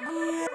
گیا